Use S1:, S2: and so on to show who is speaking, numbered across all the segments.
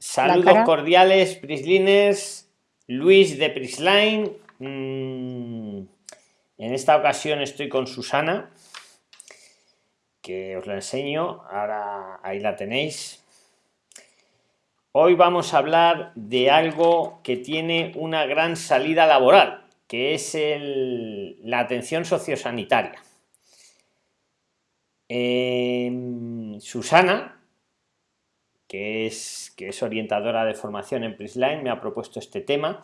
S1: Saludos cordiales, Prislines, Luis de Prisline. Mm, en esta ocasión estoy con Susana, que os la enseño. Ahora ahí la tenéis. Hoy vamos a hablar de algo que tiene una gran salida laboral, que es la atención sociosanitaria. Em, Susana, que es, que es orientadora de formación en Prisline, me ha propuesto este tema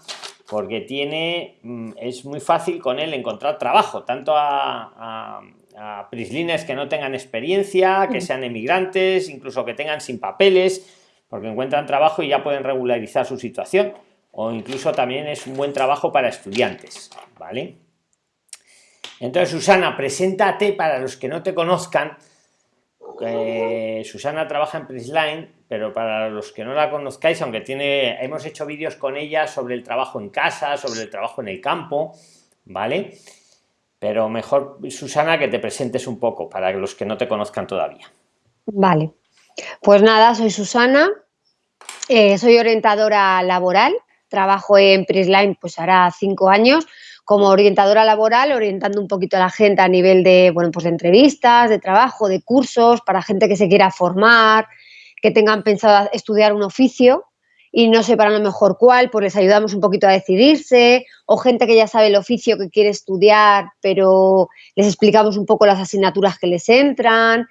S1: porque tiene, mm, es muy fácil con él encontrar trabajo, tanto a, a, Prislines que no tengan experiencia, que mm. sean emigrantes, incluso que tengan sin papeles, porque encuentran trabajo y ya pueden regularizar su situación, o incluso también es un buen trabajo para estudiantes, ¿vale? Entonces, Susana, preséntate para los que no te conozcan. Eh, Susana trabaja en Prisline, pero para los que no la conozcáis, aunque tiene, hemos hecho vídeos con ella sobre el trabajo en casa, sobre el trabajo en el campo, ¿vale? Pero mejor, Susana, que te presentes un poco para los que no te conozcan todavía.
S2: Vale. Pues nada, soy Susana, eh, soy orientadora laboral, trabajo en Prisline pues hará cinco años como orientadora laboral, orientando un poquito a la gente a nivel de, bueno, pues de entrevistas, de trabajo, de cursos, para gente que se quiera formar, que tengan pensado estudiar un oficio y no sepan a lo mejor cuál, pues les ayudamos un poquito a decidirse, o gente que ya sabe el oficio que quiere estudiar, pero les explicamos un poco las asignaturas que les entran,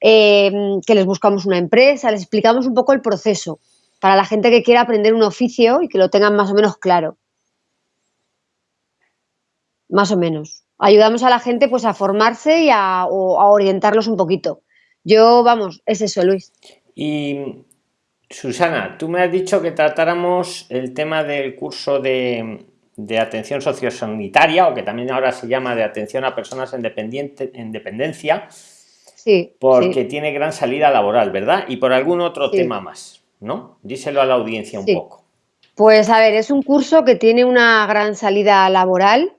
S2: em, que les buscamos una empresa, les explicamos un poco el proceso para la gente que quiera aprender un oficio y que lo tengan más o menos claro más o menos. Ayudamos a la gente pues a formarse y a, orientarlos un poquito. Yo, vamos, es eso, Luis.
S1: Y Susana, tú me has dicho que tratáramos el tema del curso de, atención sociosanitaria, o que también ahora se llama de atención a personas en, en dependencia, sí, porque tiene gran salida laboral, ¿verdad? Y por algún otro tema más, ¿no? Díselo a la audiencia un poco.
S2: Pues a ver, es un curso que tiene una gran salida laboral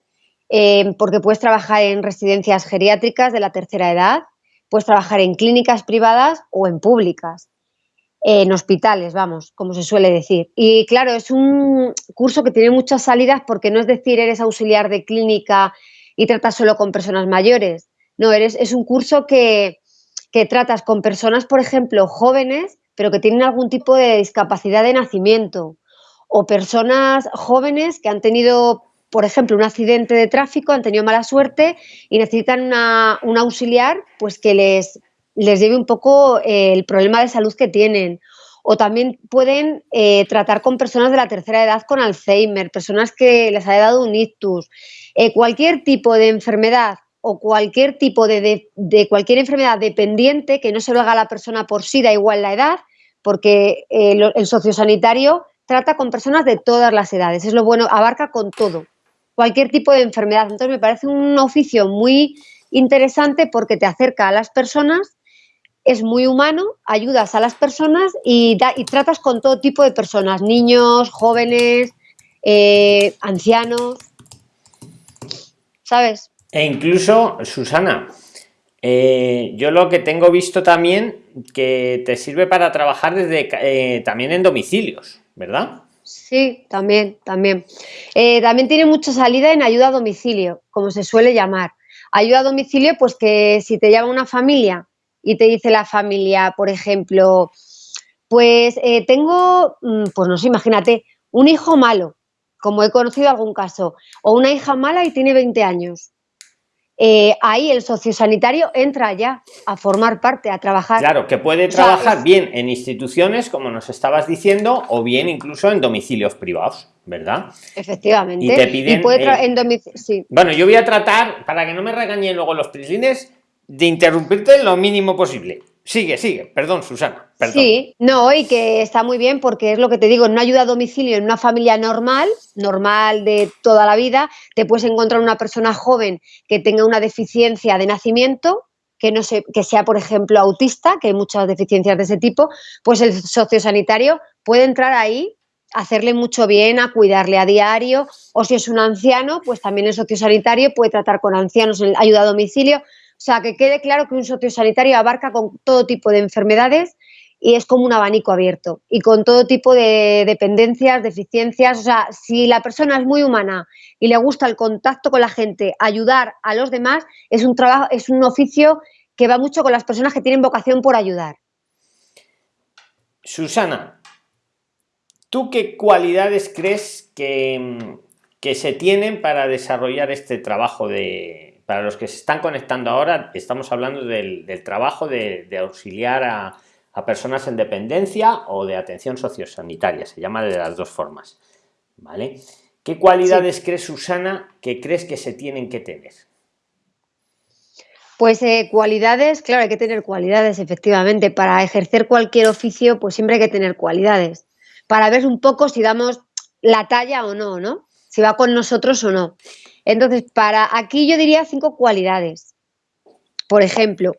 S2: Em, porque puedes trabajar en residencias geriátricas de la tercera edad, puedes trabajar en clínicas privadas o en públicas, en hospitales, vamos, como se suele decir. Y claro, es un curso que tiene muchas salidas porque no es decir eres auxiliar de clínica y tratas solo con personas mayores. No, eres, es un curso que, que tratas con personas, por ejemplo, jóvenes, pero que tienen algún tipo de discapacidad de nacimiento o personas jóvenes que han tenido por ejemplo, un accidente de tráfico, han tenido mala suerte y necesitan un auxiliar pues que les, les lleve un poco eh, el problema de salud que tienen. O también pueden eh, tratar con personas de la tercera edad con Alzheimer, personas que les ha dado un ictus. Eh, cualquier tipo de enfermedad o cualquier tipo de, cualquier enfermedad dependiente que no se lo haga la persona por sí, da igual la edad, porque el, el sociosanitario trata con personas de todas las edades. Es lo bueno, abarca con todo cualquier tipo de enfermedad. Entonces me parece un oficio muy interesante porque te acerca a las personas, es muy humano, ayudas a las personas y, tratas con todo tipo de personas, niños, jóvenes, eh, ancianos, ¿sabes?
S1: E incluso, Susana, eh, yo lo que tengo visto también que te sirve para trabajar desde eh, también en domicilios, ¿verdad?
S2: Sí, también, también. Eh, también tiene mucha salida en ayuda a domicilio, como se suele llamar. Ayuda a domicilio, pues que si te llama una familia y te dice la familia, por ejemplo, pues eh, tengo, mm, pues no sé, imagínate, un hijo malo, como he conocido algún caso, o una hija mala y tiene 20 años. Eh, ahí el sociosanitario entra ya a formar parte, a trabajar.
S1: Claro, que puede trabajar bien en instituciones, como nos estabas diciendo, o bien incluso en domicilios privados, ¿verdad?
S2: Efectivamente.
S1: Y te piden. Eh, bueno, yo voy a tratar, para que no me regañen luego los prislines, de interrumpirte lo mínimo posible. Sigue, sigue, perdón, Susana.
S2: Sí, no, y que está muy bien porque es lo que te digo, en una ayuda a domicilio, en una familia normal, normal de toda la vida, te puedes encontrar una persona joven que tenga una deficiencia de nacimiento, que no sé, que sea, por ejemplo, autista, que hay muchas deficiencias de ese tipo, pues el sociosanitario puede entrar ahí, hacerle mucho bien, a cuidarle a diario, o si es un anciano, pues también el sociosanitario puede tratar con ancianos en ayuda a domicilio. O sea, que quede claro que un sociosanitario abarca con todo tipo de enfermedades y es como un abanico abierto y con todo tipo de dependencias, deficiencias. O sea, si la persona es muy humana y le gusta el contacto con la gente, ayudar a los demás, es un trabajo, es un oficio que va mucho con las personas que tienen vocación por ayudar.
S1: Susana, ¿tú qué cualidades crees que, que se tienen para desarrollar este trabajo de, para los que se están conectando ahora, estamos hablando del, trabajo de, auxiliar a, personas en dependencia o de atención sociosanitaria, se llama de las dos formas. ¿Vale? ¿Qué cualidades crees, Susana, que crees que se tienen que tener?
S2: Pues eh, cualidades, claro, hay que tener cualidades, efectivamente. Para ejercer cualquier oficio, pues siempre hay que tener cualidades. Para ver un poco si damos la talla o no, ¿no? Si va con nosotros o no. Entonces, para aquí yo diría cinco cualidades. Por ejemplo,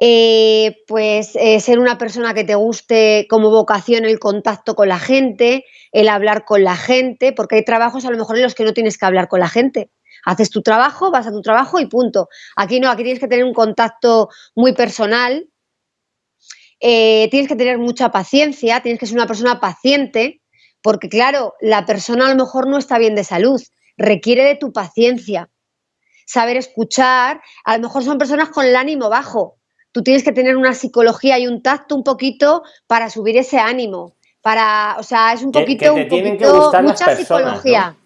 S2: eh, pues eh, ser una persona que te guste como vocación el contacto con la gente, el hablar con la gente, porque hay trabajos a lo mejor en los que no tienes que hablar con la gente. Haces tu trabajo, vas a tu trabajo y punto. Aquí no, aquí tienes que tener un contacto muy personal, eh, tienes que tener mucha paciencia, tienes que ser una persona paciente, porque claro, la persona a lo mejor no está bien de salud, requiere de tu paciencia, saber escuchar, a lo mejor son personas con el ánimo bajo, tú tienes que tener una psicología y un tacto un poquito para subir ese ánimo, para, o sea, es un poquito, un poquito mucha psicología.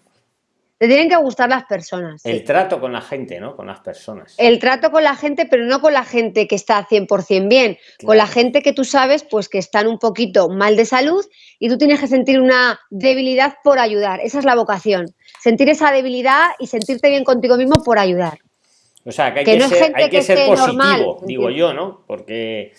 S2: Te tienen que gustar las personas.
S1: El trato con la gente, ¿no? Con las personas.
S2: El trato con la gente, pero no con la gente que está 100% bien, con la gente que tú sabes pues que están un poquito mal de salud y tú tienes que sentir una debilidad por ayudar. Esa es la vocación. Sentir esa debilidad y sentirte bien contigo mismo por ayudar.
S1: O sea, que hay que, ser, hay que ser positivo, digo yo, ¿no? Porque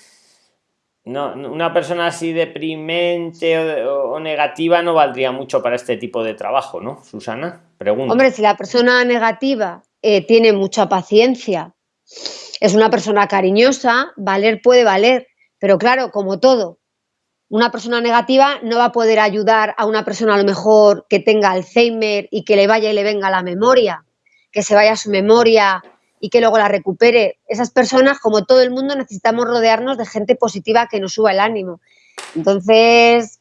S1: no, una persona así deprimente o, negativa no valdría mucho para este tipo de trabajo, ¿no, Susana? Pregunta.
S2: Hombre, si la persona negativa eh, tiene mucha paciencia, es una persona cariñosa, valer puede valer, pero claro, como todo, una persona negativa no va a poder ayudar a una persona a lo mejor que tenga Alzheimer y que le vaya y le venga la memoria, que se vaya a su memoria y que luego la recupere. Esas personas, como todo el mundo, necesitamos rodearnos de gente positiva que nos suba el ánimo. Entonces,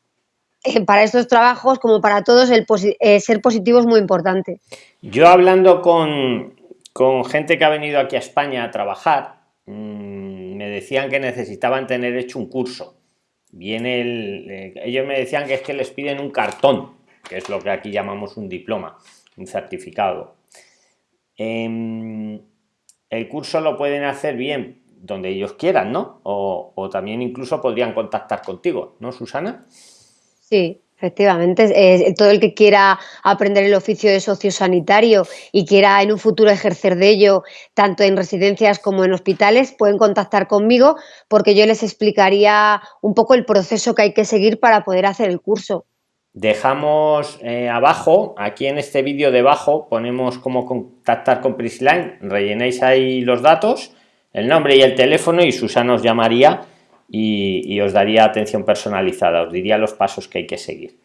S2: eh, para estos trabajos, como para todos, el eh, ser positivo es muy importante.
S1: Yo hablando con, gente que ha venido aquí a España a trabajar, mm, me decían que necesitaban tener hecho un curso. Viene el, eh, ellos me decían que es que les piden un cartón, que es lo que aquí llamamos un diploma, un certificado. Em, el curso lo pueden hacer bien donde ellos quieran, ¿no? O, también incluso podrían contactar contigo, ¿no, Susana?
S2: Sí, efectivamente. todo el que quiera aprender el oficio de sociosanitario y quiera en un futuro ejercer de ello, tanto en residencias como en hospitales, pueden contactar conmigo porque yo les explicaría un poco el proceso que hay que seguir para poder hacer el curso.
S1: Dejamos eh, abajo, aquí en este vídeo debajo, ponemos cómo contactar con Prisline, rellenéis ahí los datos, el nombre y el teléfono y Susana os llamaría y, os daría atención personalizada, os diría los pasos que hay que seguir.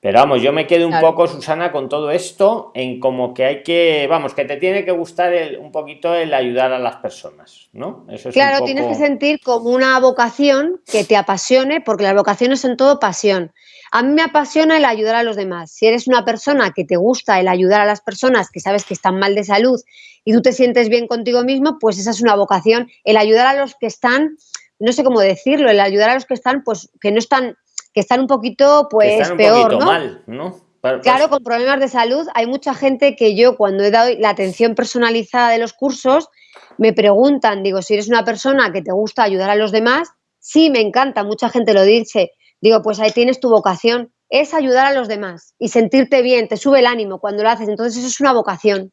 S1: Pero vamos, yo me quedo un poco, Susana, con todo esto, en como que hay que, vamos, que te tiene que gustar un poquito el ayudar a las personas, ¿no?
S2: Eso es claro, tienes que sentir como una vocación que te apasione, porque las vocaciones son todo pasión. A mí me apasiona el ayudar a los demás. Si eres una persona que te gusta el ayudar a las personas que sabes que están mal de salud y tú te sientes bien contigo mismo, pues esa es una vocación. El ayudar a los que están, no sé cómo decirlo, el ayudar a los que están, pues que no están, que están un poquito, pues peor,
S1: Mal, ¿no?
S2: Claro, con problemas de salud. Hay mucha gente que yo cuando he dado la atención personalizada de los cursos, me preguntan, digo, si eres una persona que te gusta ayudar a los demás, sí, me encanta, mucha gente lo dice, Digo, pues ahí tienes tu vocación, es ayudar a los demás y sentirte bien, te sube el ánimo cuando lo haces, entonces eso es una vocación.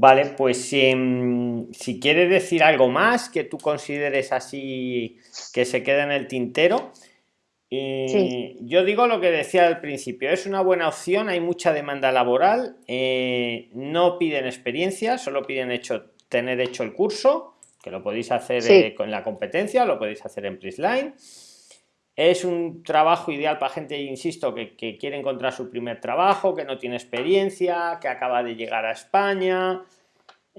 S1: Vale, pues em, si quieres decir algo más que tú consideres así que se queda en el tintero, eh, yo digo lo que decía al principio, es una buena opción, hay mucha demanda laboral, eh, no piden experiencia, solo piden hecho, tener hecho el curso que lo podéis hacer eh, con la competencia, lo podéis hacer en Prisline. Es un trabajo ideal para gente, insisto, que, quiere encontrar su primer trabajo, que no tiene experiencia, que acaba de llegar a España.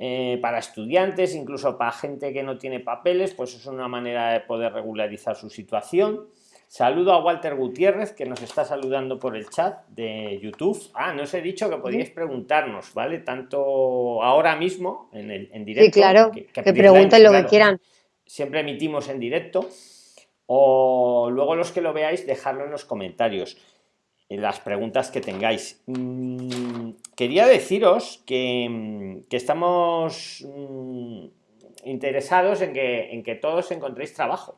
S1: eh, para estudiantes, incluso para gente que no tiene papeles, pues es una manera de poder regularizar su situación. Saludo a Walter Gutiérrez, que nos está saludando por el chat de YouTube. Ah, no os he dicho que podíais preguntarnos, ¿vale? Tanto ahora mismo, en, el, en directo.
S2: Sí, claro, que, pregunten lo que quieran.
S1: Siempre emitimos en directo. O luego los que lo veáis, dejarlo en los comentarios las preguntas que tengáis. Mm, quería deciros que, mm, estamos mm, interesados en que, en que todos encontréis trabajo.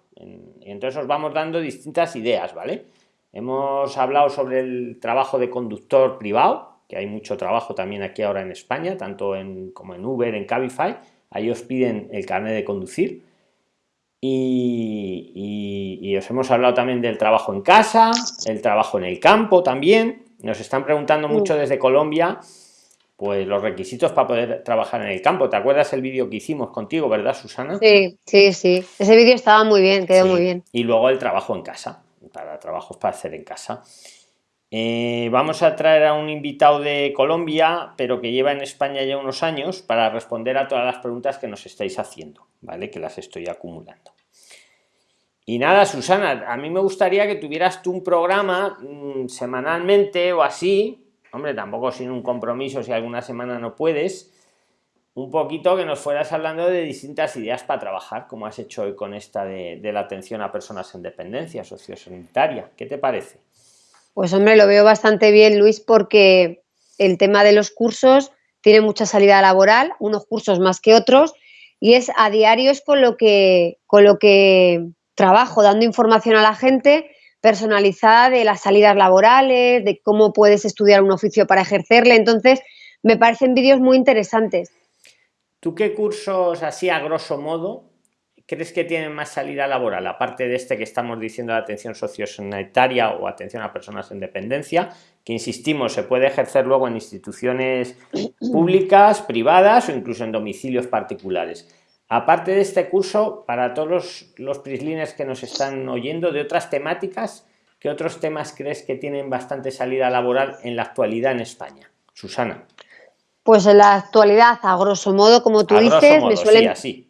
S1: entonces os vamos dando distintas ideas, ¿vale? Hemos hablado sobre el trabajo de conductor privado, que hay mucho trabajo también aquí ahora en España, tanto en, como en Uber, en Cabify. Ahí os piden el carnet de conducir. Y, os hemos hablado también del trabajo en casa, el trabajo en el campo también. Nos están preguntando mucho desde Colombia, pues los requisitos para poder trabajar en el campo. ¿Te acuerdas el vídeo que hicimos contigo, verdad, Susana?
S2: Sí, sí, sí. Ese vídeo estaba muy bien, quedó muy bien.
S1: Y luego el trabajo en casa, para trabajos para hacer en casa. Eh, vamos a traer a un invitado de Colombia, pero que lleva en España ya unos años, para responder a todas las preguntas que nos estáis haciendo, ¿vale? Que las estoy acumulando. Y nada, Susana, a mí me gustaría que tuvieras tú un programa mm, semanalmente o así, hombre, tampoco sin un compromiso si alguna semana no puedes, un poquito que nos fueras hablando de distintas ideas para trabajar, como has hecho hoy con esta de, de la atención a personas en dependencia sociosanitaria. ¿Qué te parece?
S2: Pues hombre, lo veo bastante bien, Luis, porque el tema de los cursos tiene mucha salida laboral, unos cursos más que otros, y es a diario es con lo que, con lo que trabajo, dando información a la gente personalizada de las salidas laborales, de cómo puedes estudiar un oficio para ejercerle. Entonces, me parecen vídeos muy interesantes.
S1: ¿Tú qué cursos, así a grosso modo, crees que tienen más salida laboral, aparte de este que estamos diciendo de atención sociosanitaria o atención a personas en dependencia, que insistimos, se puede ejercer luego en instituciones públicas, privadas o incluso en domicilios particulares? Aparte de este curso, para todos los, los prislines que nos están oyendo, de otras temáticas, ¿qué otros temas crees que tienen bastante salida laboral en la actualidad en España? Susana.
S2: Pues en la actualidad, a grosso modo, como tú dices, me suelen, sí,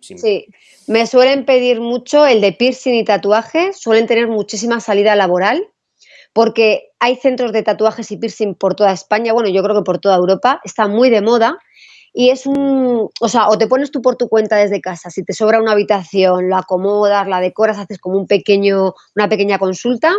S2: me suelen pedir mucho el de piercing y tatuaje, suelen tener muchísima salida laboral, porque hay centros de tatuajes y piercing por toda España, bueno, yo creo que por toda Europa, está muy de moda y es un, o sea, o te pones tú por tu cuenta desde casa, si te sobra una habitación, la acomodas, la decoras, haces como un pequeño, una pequeña consulta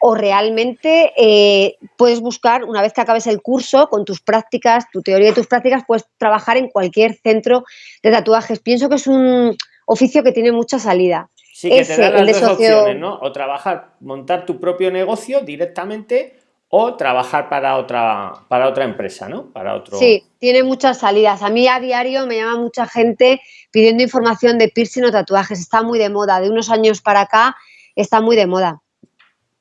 S2: o realmente eh, puedes buscar, una vez que acabes el curso, con tus prácticas, tu teoría y tus prácticas, puedes trabajar en cualquier centro de tatuajes. Pienso que es un oficio que tiene mucha salida.
S1: Sí, que te dan las dos opciones, ¿no? O trabajar, montar tu propio negocio directamente o trabajar para otra, para otra empresa, ¿no? Para otro...
S2: Sí, tiene muchas salidas. A mí a diario me llama mucha gente pidiendo información de piercing o tatuajes. Está muy de moda. De unos años para acá está muy de moda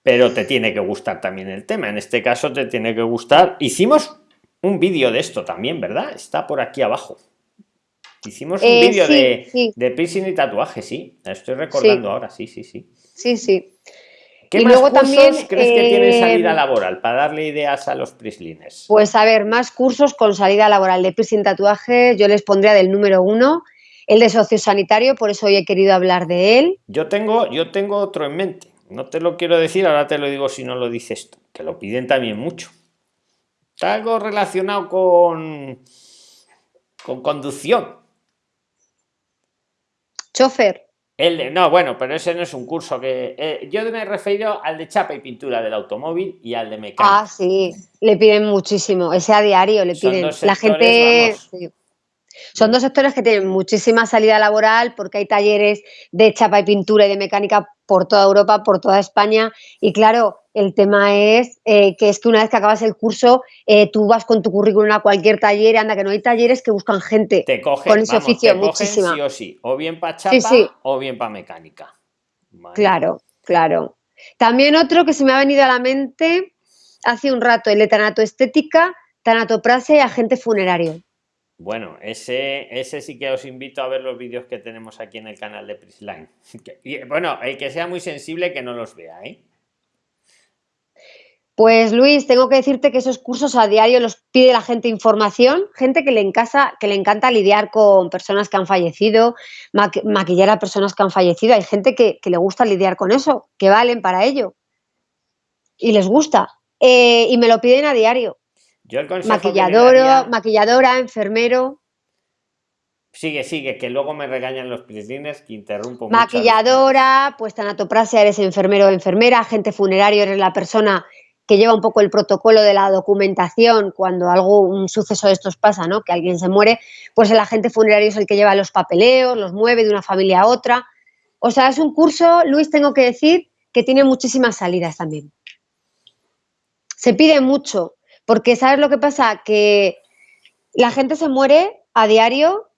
S1: pero te tiene que gustar también el tema. En este caso te tiene que gustar. Hicimos un vídeo de esto también, ¿verdad? Está por aquí abajo. Hicimos un eh, vídeo de, de, piercing y tatuaje, sí. Estoy recordando ahora, sí, sí, sí.
S2: Sí, sí.
S1: ¿Qué más luego cursos crees que tienen eh, salida laboral para darle ideas a los prislines?
S2: Pues a ver, más cursos con salida laboral de piercing y tatuaje, yo les pondría del número uno, el de sociosanitario, por eso hoy he querido hablar de él.
S1: Yo tengo, yo tengo otro en mente. No te lo quiero decir, ahora te lo digo si no lo dices tú, que lo piden también mucho. Está algo relacionado con, con conducción.
S2: Chofer.
S1: El no, bueno, pero ese no es un curso que... Eh, yo me he referido al de chapa y pintura del automóvil y al de mecánica.
S2: Ah, sí, le piden muchísimo, ese a diario le piden. La gente... Son dos sectores que tienen muchísima salida laboral porque hay talleres de chapa y pintura y de mecánica por toda Europa, por toda España. Y claro, el tema es eh, que es que una vez que acabas el curso, eh, tú vas con tu currículum a cualquier taller, anda que no hay talleres que buscan gente
S1: te con ese oficio muchísimo. Sí o sí, o bien para chapa o bien para mecánica.
S2: Claro, claro. También otro que se me ha venido a la mente hace un rato, el de tanatoestética, tanatoprasia y agente funerario.
S1: Bueno, ese, ese sí que os invito a ver los vídeos que tenemos aquí en el canal de Prisline. Y, bueno, el que sea muy sensible que no los vea, ¿eh?
S2: Pues Luis, tengo que decirte que esos cursos a diario los pide la gente información, gente que le, encasa, que le encanta lidiar con personas que han fallecido, maquillar a personas que han fallecido. Hay gente que, le gusta lidiar con eso, que valen para ello. Y les gusta. Eh, y me lo piden a diario.
S1: Yo el
S2: Maquilladora, maquilladora, enfermero.
S1: Sigue, sigue, que luego me regañan los prislines que interrumpo.
S2: Maquilladora, pues tanatoprasia, eres enfermero o enfermera, agente funerario, eres la persona que lleva un poco el protocolo de la documentación cuando algo, un suceso de estos pasa, ¿no? Que alguien se muere, pues el agente funerario es el que lleva los papeleos, los mueve de una familia a otra. O sea, es un curso, Luis, tengo que decir, que tiene muchísimas salidas también. Se pide mucho, porque ¿sabes lo que pasa? Que la gente se muere a diario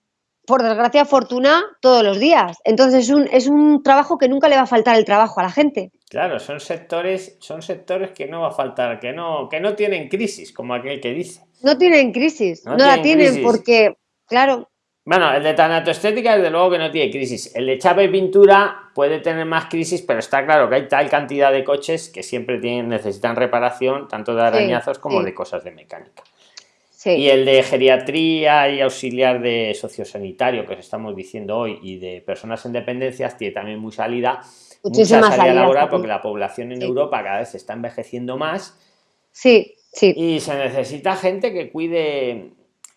S2: por desgracia, fortuna, todos los días. Entonces es un, es un trabajo que nunca le va a faltar el trabajo a la gente.
S1: Claro, son sectores, son sectores que no va a faltar, que no, que no tienen crisis, como aquel que dice.
S2: No tienen crisis, no, la tienen porque, claro.
S1: Bueno, el de tanatoestética desde luego que no tiene crisis. El de chapa y pintura puede tener más crisis, pero está claro que hay tal cantidad de coches que siempre tienen, necesitan reparación, tanto de arañazos como de cosas de mecánica. Y el de geriatría y auxiliar de sociosanitario que os estamos diciendo hoy y de personas en dependencias tiene también muy salida, mucha salida laboral porque la población en Europa cada vez se está envejeciendo más.
S2: Sí, sí.
S1: Y se necesita gente que cuide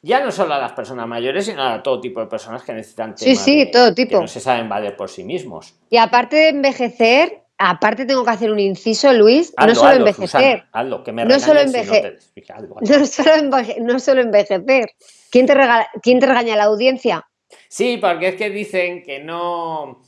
S1: ya no solo a las personas mayores, sino a todo tipo de personas que necesitan
S2: sí, sí, todo tipo. que
S1: no se saben valer por sí mismos.
S2: Y aparte de envejecer, Aparte tengo que hacer un inciso, Luis, no solo envejecer.
S1: no,
S2: solo envejecer no, solo envejecer. ¿Quién te, regala, ¿Quién te regaña la audiencia?
S1: Sí, porque es que dicen que no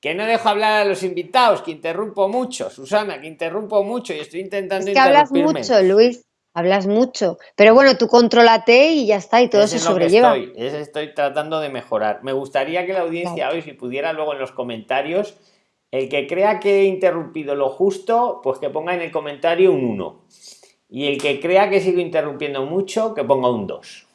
S1: que no dejo hablar a los invitados, que interrumpo mucho, Susana, que interrumpo mucho y estoy intentando
S2: es que hablas mucho, Luis, hablas mucho. Pero bueno, tú contrólate y ya está, y todo se sobrelleva.
S1: Estoy, estoy tratando de mejorar. Me gustaría que la audiencia hoy, si pudiera luego en los comentarios, el que crea que he interrumpido lo justo, pues que ponga en el comentario un 1. Y el que crea que sigo interrumpiendo mucho, que ponga un 2.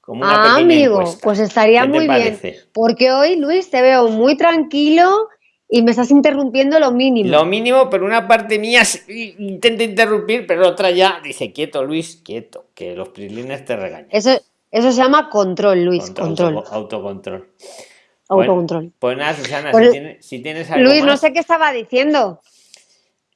S2: Como una ah, amigo, pues estaría muy bien. Porque hoy, Luis, te veo muy tranquilo y me estás interrumpiendo lo mínimo.
S1: Lo mínimo, pero una parte mía intenta interrumpir, pero otra ya dice, quieto, Luis, quieto, que los prislines te regañan.
S2: Eso, eso se llama control, Luis, control.
S1: Autocontrol.
S2: Autocontrol.
S1: Pues, nada, Susana, pues si, tienes, algo
S2: Luis, no sé qué estaba diciendo.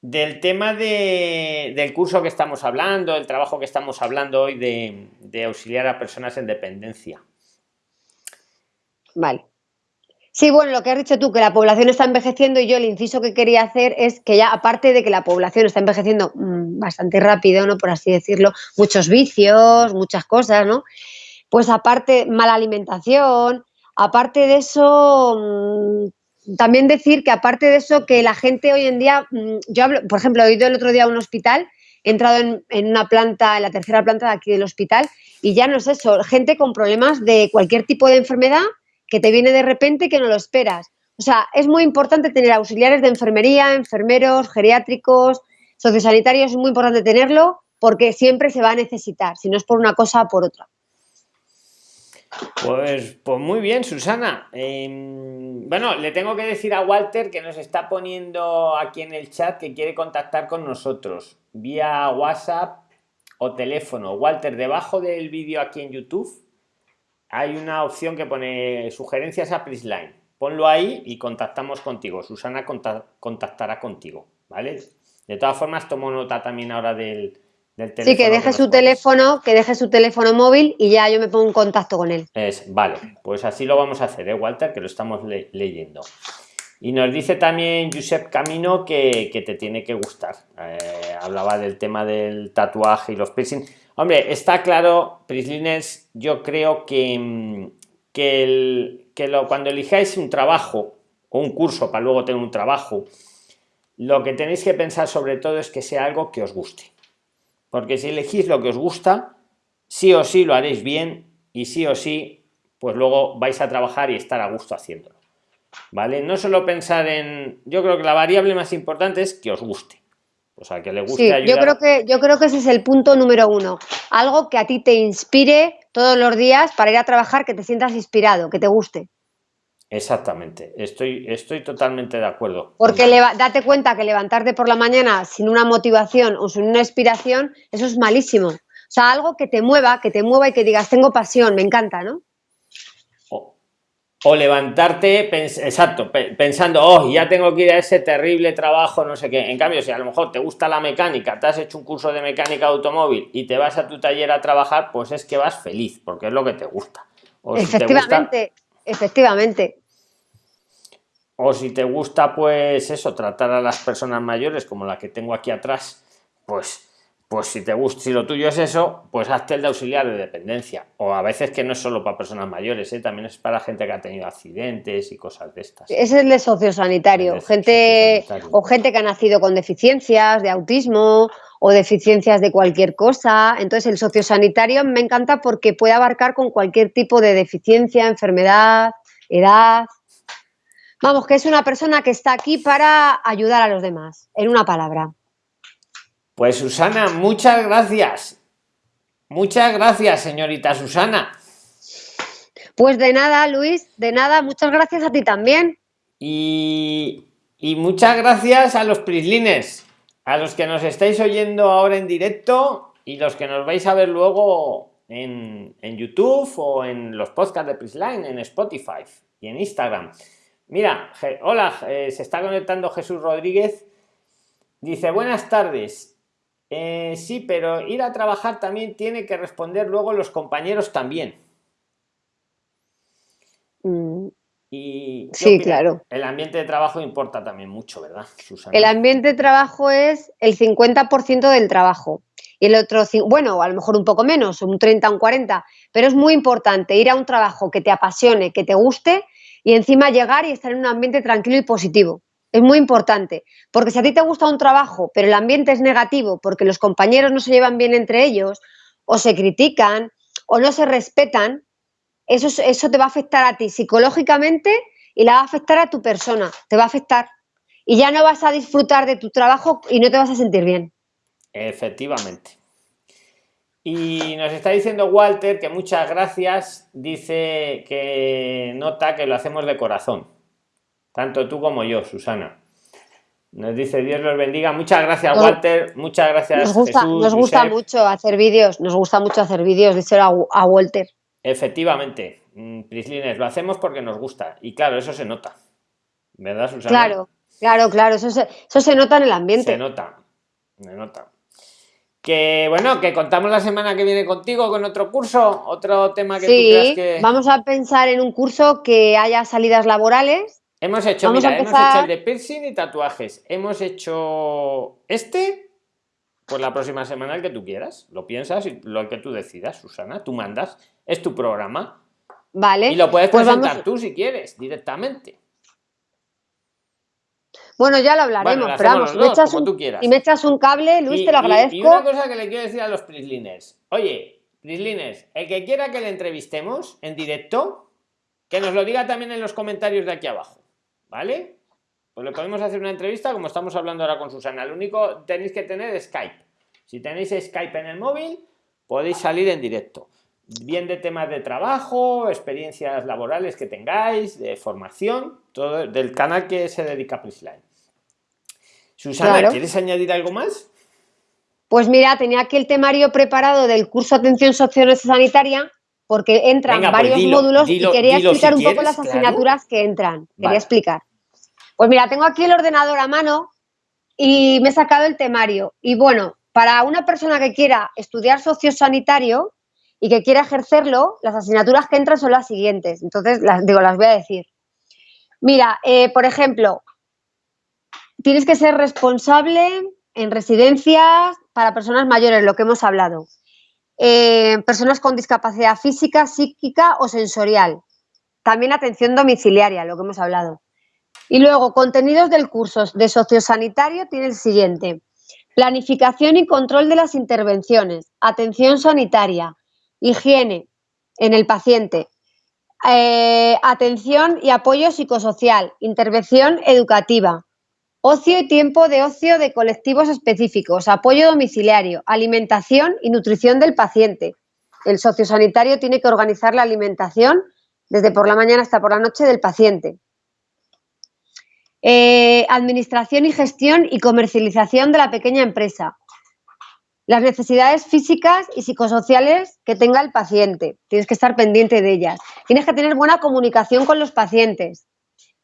S1: Del tema de, del curso que estamos hablando, el trabajo que estamos hablando hoy de, auxiliar a personas en dependencia.
S2: Vale. Sí, bueno, lo que has dicho tú, que la población está envejeciendo y yo el inciso que quería hacer es que ya, aparte de que la población está envejeciendo mm, bastante rápido, ¿no? Por así decirlo, muchos vicios, muchas cosas, ¿no? Pues aparte, mala alimentación, Aparte de eso, mm, también decir que aparte de eso, que la gente hoy en día, mm, yo hablo, por ejemplo, he ido el otro día a un hospital, he entrado en, una planta, en la tercera planta de aquí del hospital, y ya no es eso, gente con problemas de cualquier tipo de enfermedad que te viene de repente que no lo esperas. O sea, es muy importante tener auxiliares de enfermería, enfermeros, geriátricos, sociosanitarios, es muy importante tenerlo porque siempre se va a necesitar, si no es por una cosa por otra.
S1: Pues, pues muy bien, Susana. Em, bueno, le tengo que decir a Walter que nos está poniendo aquí en el chat que quiere contactar con nosotros vía WhatsApp o teléfono. Walter, debajo del vídeo aquí en YouTube hay una opción que pone sugerencias a Prisline. Ponlo ahí y contactamos contigo. Susana contactará contigo, ¿vale? De todas formas, tomo nota también ahora del,
S2: Sí, que deje su teléfono, que deje su teléfono móvil y ya yo me pongo en contacto con él.
S1: Es, vale, pues así lo vamos a hacer, ¿eh, Walter? Que lo estamos leyendo. Y nos dice también Josep Camino que, te tiene que gustar. Eh, hablaba del tema del tatuaje y los piercing. Hombre, está claro, Prislines, yo creo que, mm, que, que lo, cuando elijáis un trabajo o un curso para luego tener un trabajo, lo que tenéis que pensar sobre todo es que sea algo que os guste porque si elegís lo que os gusta, sí o sí lo haréis bien y sí o sí, pues luego vais a trabajar y estar a gusto haciéndolo. ¿Vale? No solo pensar en... Yo creo que la variable más importante es que os guste. O sea, que le guste
S2: sí, Yo creo que, yo creo que ese es el punto número uno. Algo que a ti te inspire todos los días para ir a trabajar, que te sientas inspirado, que te guste.
S1: Exactamente, estoy, estoy totalmente de acuerdo.
S2: Porque date cuenta que levantarte por la mañana sin una motivación o sin una inspiración, eso es malísimo. O sea, algo que te mueva, que te mueva y que digas, tengo pasión, me encanta, ¿no?
S1: O, levantarte, exacto, pensando, oh, ya tengo que ir a ese terrible trabajo, no sé qué. En cambio, si a lo mejor te gusta la mecánica, te has hecho un curso de mecánica de automóvil y te vas a tu taller a trabajar, pues es que vas feliz, porque es lo que te gusta.
S2: efectivamente, efectivamente
S1: o si te gusta pues eso tratar a las personas mayores como la que tengo aquí atrás pues pues si te gusta si lo tuyo es eso pues hazte el de auxiliar de dependencia. O a veces que no es solo para personas mayores ¿eh? también es para gente que ha tenido accidentes y cosas de estas.
S2: Ese es el de sociosanitario gente o gente que ha nacido con deficiencias de autismo o deficiencias de cualquier cosa. Entonces el sociosanitario me encanta porque puede abarcar con cualquier tipo de deficiencia enfermedad edad Vamos, que es una persona que está aquí para ayudar a los demás, en una palabra.
S1: Pues Susana, muchas gracias. Muchas gracias, señorita Susana.
S2: Pues de nada, Luis, de nada, muchas gracias a ti también.
S1: Y, muchas gracias a los prislines, a los que nos estáis oyendo ahora en directo y los que nos vais a ver luego en, en YouTube o en los podcasts de Prisline, en Spotify y en Instagram. Mira, hola, eh, se está conectando Jesús Rodríguez. Dice, buenas tardes. Eh, sí, pero ir a trabajar también tiene que responder luego los compañeros también.
S2: Mm. Y sí, claro.
S1: El ambiente de trabajo importa también mucho, ¿verdad,
S2: Susana? El ambiente de trabajo es el 50% del trabajo. Y el otro, bueno, a lo mejor un poco menos, un 30, un 40, pero es muy importante ir a un trabajo que te apasione, que te guste y encima llegar y estar en un ambiente tranquilo y positivo. Es muy importante, porque si a ti te gusta un trabajo, pero el ambiente es negativo porque los compañeros no se llevan bien entre ellos, o se critican, o no se respetan, eso, eso te va a afectar a ti psicológicamente y la va a afectar a tu persona, te va a afectar. Y ya no vas a disfrutar de tu trabajo y no te vas a sentir bien.
S1: Efectivamente. Y nos está diciendo Walter que muchas gracias, dice que nota que lo hacemos de corazón, tanto tú como yo, Susana. Nos dice Dios los bendiga. Muchas gracias, Walter. Muchas gracias.
S2: Nos gusta, nos gusta mucho hacer vídeos. Nos gusta mucho hacer vídeos, dice a, a Walter.
S1: Efectivamente, mm, Prislines, lo hacemos porque nos gusta. Y claro, eso se nota. ¿Verdad, Susana?
S2: Claro, claro, claro. Eso se, eso se nota en el ambiente.
S1: Se nota. Se nota que bueno, que contamos la semana que viene contigo con otro curso, otro tema que tú creas que...
S2: vamos a pensar en un curso que haya salidas laborales.
S1: Hemos hecho, mira, hemos hecho el de piercing y tatuajes. Hemos hecho este, pues la próxima semana el que tú quieras. Lo piensas y lo que tú decidas, Susana. Tú mandas, es tu programa.
S2: Vale.
S1: Y lo puedes pues presentar tú si quieres, directamente.
S2: Bueno, ya lo hablaremos, pero vamos, me echas un, y me echas un cable, Luis, te lo agradezco.
S1: Y, una cosa que le quiero decir a los Prisliners. Oye, Prisliners, el que quiera que le entrevistemos en directo, que nos lo diga también en los comentarios de aquí abajo, ¿vale? Pues le podemos hacer una entrevista como estamos hablando ahora con Susana. Lo único tenéis que tener Skype. Si tenéis Skype en el móvil, podéis salir en directo. Bien de temas de trabajo, experiencias laborales que tengáis, de formación, todo del canal que se dedica a Prisline. Susana, ¿quieres añadir algo más?
S2: Pues mira, tenía aquí el temario preparado del curso Atención Sanitaria porque entran pues varios módulos y quería explicar un poco las asignaturas que entran. Quería explicar. Pues mira, tengo aquí el ordenador a mano y me he sacado el temario. Y bueno, para una persona que quiera estudiar sociosanitario y que quiera ejercerlo, las asignaturas que entran son las siguientes. Entonces, las, digo, las voy a decir. Mira, eh, por ejemplo, tienes que ser responsable en residencias para personas mayores, lo que hemos hablado. Eh, personas con discapacidad física, psíquica o sensorial. También atención domiciliaria, lo que hemos hablado. Y luego, contenidos del curso de sociosanitario tiene el siguiente. Planificación y control de las intervenciones, atención sanitaria, higiene en el paciente, eh, atención y apoyo psicosocial, intervención educativa, Ocio y tiempo de ocio de colectivos específicos, apoyo domiciliario, alimentación y nutrición del paciente. El sociosanitario tiene que organizar la alimentación desde por la mañana hasta por la noche del paciente. Eh, administración y gestión y comercialización de la pequeña empresa. Las necesidades físicas y psicosociales que tenga el paciente. Tienes que estar pendiente de ellas. Tienes que tener buena comunicación con los pacientes.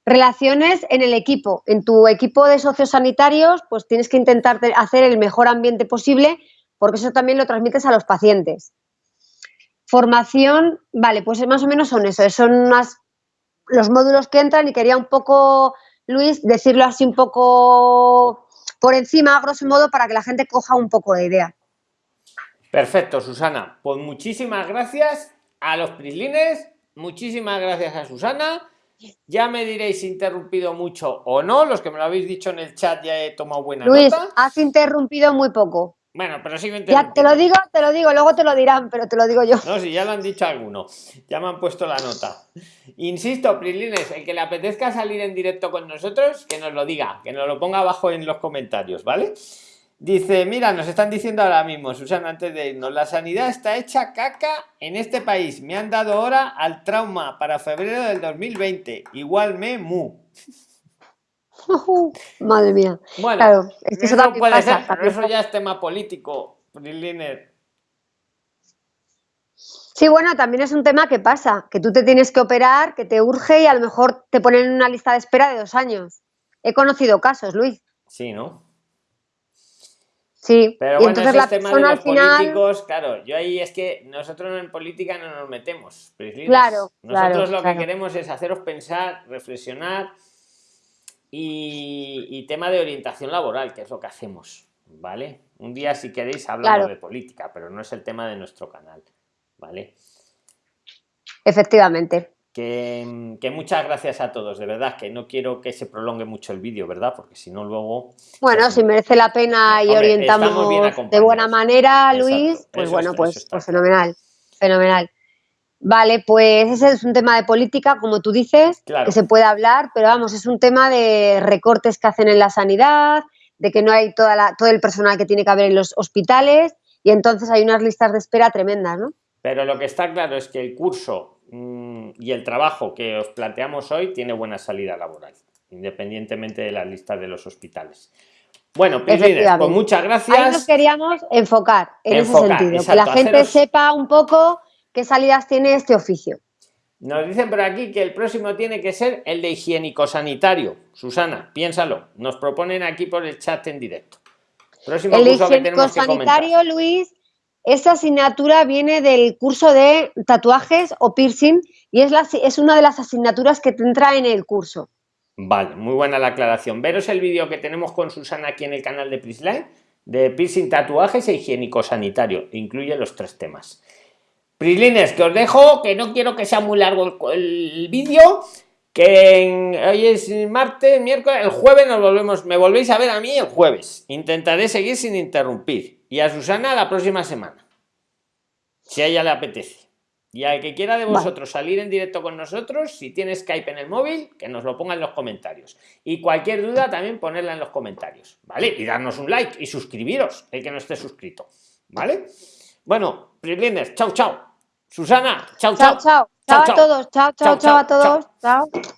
S2: Relaciones en el equipo. En tu equipo de socios sanitarios, pues tienes que intentar hacer el mejor ambiente posible porque eso también lo transmites a los pacientes. Formación, vale, pues más o menos son eso, son los módulos que entran y quería un poco, Luis, decirlo así un poco por encima, a grosso modo, para que la gente coja un poco de idea.
S1: Perfecto, Susana. Pues muchísimas gracias a los prislines, muchísimas gracias a Susana ya me diréis si interrumpido mucho o no. Los que me lo habéis dicho en el chat ya he tomado buena
S2: Luis, has interrumpido muy poco.
S1: Bueno, pero sigo
S2: Ya te lo digo, te lo digo, luego te lo dirán, pero te lo digo yo.
S1: No, si ya lo han dicho algunos. Ya me han puesto la nota. Insisto, Prilines, el que le apetezca salir en directo con nosotros, que nos lo diga, que nos lo ponga abajo en los comentarios, ¿vale? Dice, mira, nos están diciendo ahora mismo, Susana, antes de irnos, la sanidad está hecha caca en este país. Me han dado hora al trauma para febrero del 2020. Igual me mu.
S2: madre mía. Bueno, claro,
S1: eso, puede ser, pero eso ya es tema político,
S2: Sí, bueno, también es un tema que pasa, que tú te tienes que operar, que te urge y a lo mejor te ponen en una lista de espera de dos años. He conocido casos, Luis.
S1: Sí, ¿no?
S2: Sí,
S1: pero bueno, entonces la tema de los políticos, claro, yo ahí es que nosotros en política no nos metemos.
S2: Claro,
S1: nosotros lo que queremos es haceros pensar, reflexionar y, tema de orientación laboral, que es lo que hacemos, ¿vale? Un día si queréis hablamos de política, pero no es el tema de nuestro canal, ¿vale?
S2: Efectivamente.
S1: Que, muchas gracias a todos, de verdad, que no quiero que se prolongue mucho el vídeo, ¿verdad? Porque si no luego...
S2: Bueno, si merece la pena y orientamos de buena manera, Luis, pues bueno, pues, pues fenomenal, fenomenal. Vale, pues ese es un tema de política, como tú dices, que se puede hablar, pero vamos, es un tema de recortes que hacen en la sanidad, de que no hay toda la, todo el personal que tiene que haber en los hospitales y entonces hay unas listas de espera tremendas, ¿no?
S1: Pero lo que está claro es que el curso Mm, y el trabajo que os planteamos hoy tiene buena salida laboral, independientemente de la lista de los hospitales. Bueno, pues muchas gracias.
S2: Ahí nos queríamos enfocar en ese sentido, que la gente sepa un poco qué salidas tiene este oficio.
S1: Nos dicen por aquí que el próximo tiene que ser el de higiénico sanitario. Susana, piénsalo. Nos proponen aquí por el chat en directo.
S2: Próximo el curso que tenemos sanitario, Luis, esta asignatura viene del curso de tatuajes o piercing y es, una de las asignaturas que te entra en el curso.
S1: Vale, muy buena la aclaración. Veros el vídeo que tenemos con Susana aquí en el canal de Prisline de piercing, tatuajes e higiénico sanitario. Incluye los tres temas. Prislines, que os dejo, que no quiero que sea muy largo el, vídeo, que hoy es martes, miércoles, el jueves nos volvemos, me volvéis a ver a mí el jueves. Intentaré seguir sin interrumpir y a Susana la próxima semana. Si a ella le apetece. Y al que quiera de vosotros salir en directo con nosotros, si tiene Skype en el móvil, que nos lo ponga en los comentarios. Y cualquier duda también ponerla en los comentarios, ¿vale? Y darnos un like y suscribiros, el que no esté suscrito, ¿vale? Bueno, Prislines, chao, chao. Susana, chao, chao.
S2: Chao, chao. Chao a todos, chao, chao, chao a todos. Chao.